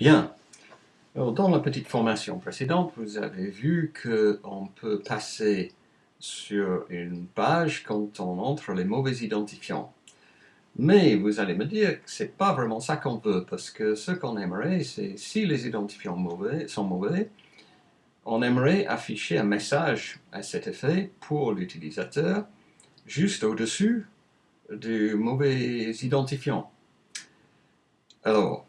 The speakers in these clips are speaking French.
Bien. Dans la petite formation précédente, vous avez vu qu'on peut passer sur une page quand on entre les mauvais identifiants. Mais vous allez me dire que ce n'est pas vraiment ça qu'on veut, parce que ce qu'on aimerait, c'est si les identifiants mauvais, sont mauvais, on aimerait afficher un message à cet effet pour l'utilisateur juste au-dessus du mauvais identifiant. Alors,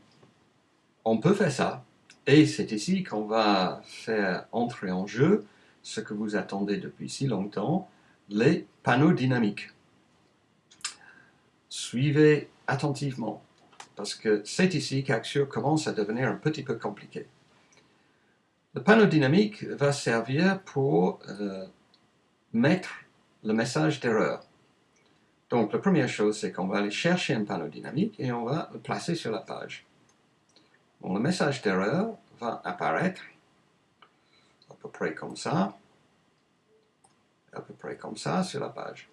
on peut faire ça, et c'est ici qu'on va faire entrer en jeu ce que vous attendez depuis si longtemps, les panneaux dynamiques. Suivez attentivement, parce que c'est ici qu'Axure commence à devenir un petit peu compliqué. Le panneau dynamique va servir pour euh, mettre le message d'erreur. Donc la première chose, c'est qu'on va aller chercher un panneau dynamique et on va le placer sur la page. Le message d'erreur va apparaître à peu près comme ça, à peu près comme ça sur la page.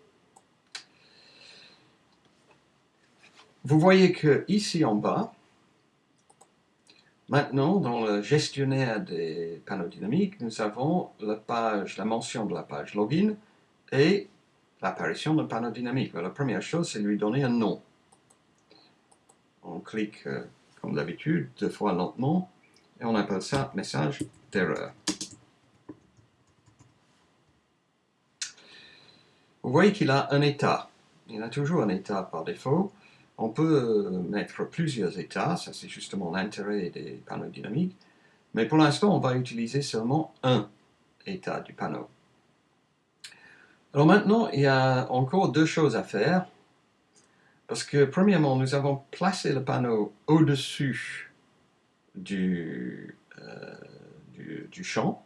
Vous voyez que ici en bas, maintenant dans le gestionnaire des panneaux dynamiques, nous avons la mention de la page login et l'apparition d'un panneau dynamique. La première chose, c'est lui donner un nom. On clique, euh, comme d'habitude, deux fois lentement, et on appelle ça message d'erreur. Vous voyez qu'il a un état. Il a toujours un état par défaut. On peut euh, mettre plusieurs états, ça c'est justement l'intérêt des panneaux dynamiques. Mais pour l'instant, on va utiliser seulement un état du panneau. Alors maintenant, il y a encore deux choses à faire. Parce que premièrement, nous avons placé le panneau au-dessus du, euh, du, champ.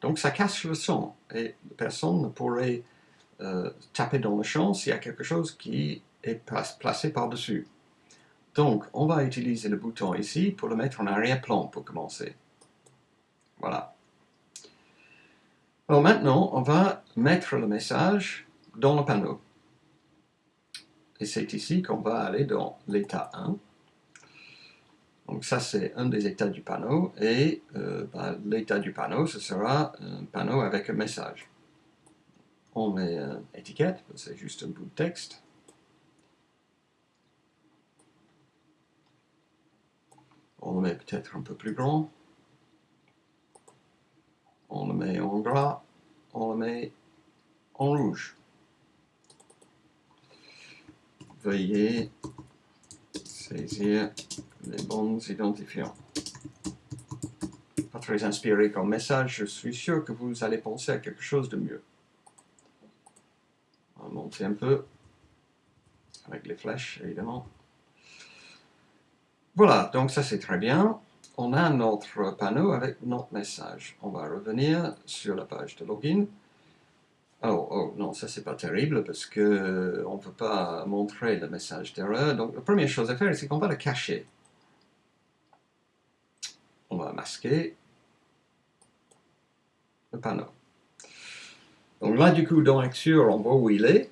Donc ça casse le son et personne ne pourrait euh, taper dans le champ s'il y a quelque chose qui est placé par-dessus. Donc on va utiliser le bouton ici pour le mettre en arrière-plan pour commencer. Voilà. Alors maintenant, on va mettre le message dans le panneau. Et c'est ici qu'on va aller dans l'état 1. Donc ça, c'est un des états du panneau. Et euh, ben, l'état du panneau, ce sera un panneau avec un message. On met une étiquette, c'est juste un bout de texte. On le met peut-être un peu plus grand on le met en gras, on le met en rouge. Veuillez saisir les bons identifiants. Pas très inspiré comme message, je suis sûr que vous allez penser à quelque chose de mieux. On va monter un peu, avec les flèches évidemment. Voilà, donc ça c'est très bien on a notre panneau avec notre message. On va revenir sur la page de login. Oh, oh non, ça c'est pas terrible parce que on ne peut pas montrer le message d'erreur. Donc la première chose à faire, c'est qu'on va le cacher. On va masquer le panneau. Donc là, du coup, dans Axure, on voit où il est,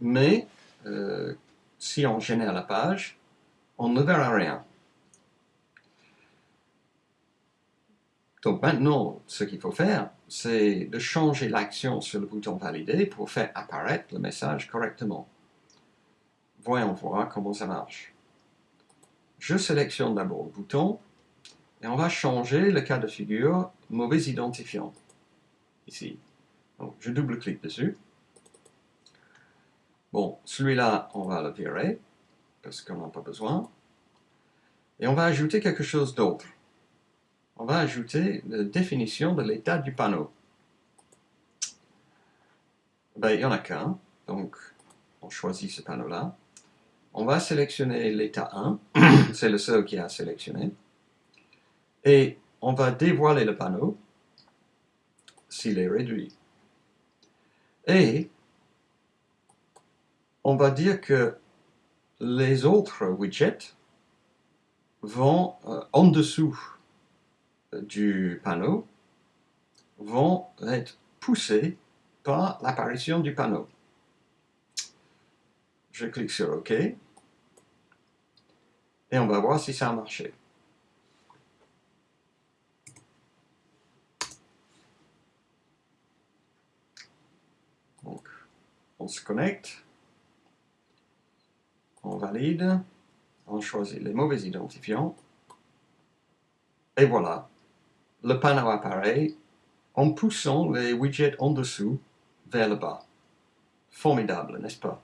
mais euh, si on génère la page, on ne verra rien. Donc maintenant, ce qu'il faut faire, c'est de changer l'action sur le bouton valider pour faire apparaître le message correctement. Voyons voir comment ça marche. Je sélectionne d'abord le bouton et on va changer le cas de figure mauvais identifiant. Ici. Je double-clique dessus. Bon, celui-là, on va le virer parce qu'on n'en a pas besoin. Et on va ajouter quelque chose d'autre on va ajouter la définition de l'état du panneau. Ben, il n'y en a qu'un, donc on choisit ce panneau-là. On va sélectionner l'état 1, c'est le seul qui a sélectionné. Et on va dévoiler le panneau s'il est réduit. Et on va dire que les autres widgets vont euh, en dessous du panneau vont être poussés par l'apparition du panneau. Je clique sur OK. Et on va voir si ça a marché. Donc, on se connecte, on valide, on choisit les mauvais identifiants, et voilà, le panneau apparaît en poussant les widgets en dessous vers le bas. Formidable, n'est-ce pas?